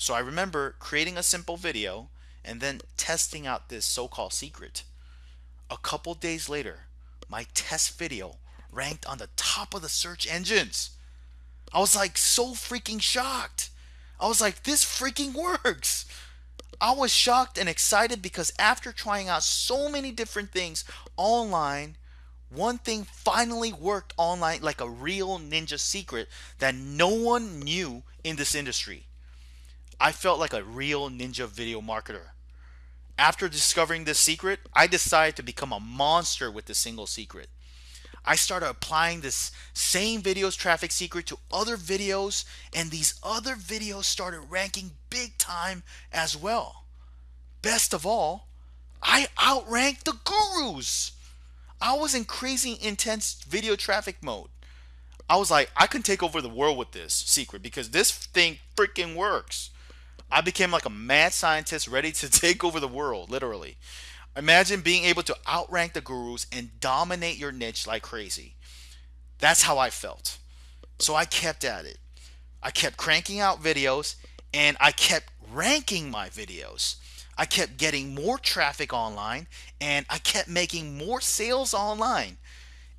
So I remember creating a simple video and then testing out this so-called secret. A couple days later, my test video ranked on the top of the search engines. I was like so freaking shocked. I was like, this freaking works. I was shocked and excited because after trying out so many different things online, one thing finally worked online like a real ninja secret that no one knew in this industry. I felt like a real ninja video marketer. After discovering this secret, I decided to become a monster with this single secret. I started applying this same videos traffic secret to other videos and these other videos started ranking big time as well. Best of all, I outranked the gurus. I was in crazy intense video traffic mode. I was like, I can take over the world with this secret because this thing freaking works. I became like a mad scientist ready to take over the world, literally. Imagine being able to outrank the gurus and dominate your niche like crazy. That's how I felt. So I kept at it. I kept cranking out videos and I kept ranking my videos. I kept getting more traffic online and I kept making more sales online.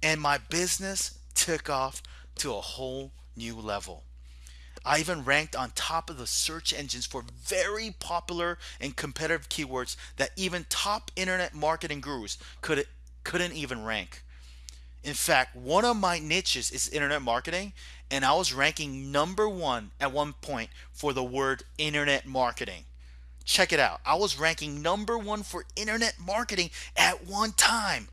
And my business took off to a whole new level. I even ranked on top of the search engines for very popular and competitive keywords that even top internet marketing gurus could, couldn't even rank. In fact, one of my niches is internet marketing, and I was ranking number one at one point for the word internet marketing. Check it out. I was ranking number one for internet marketing at one time.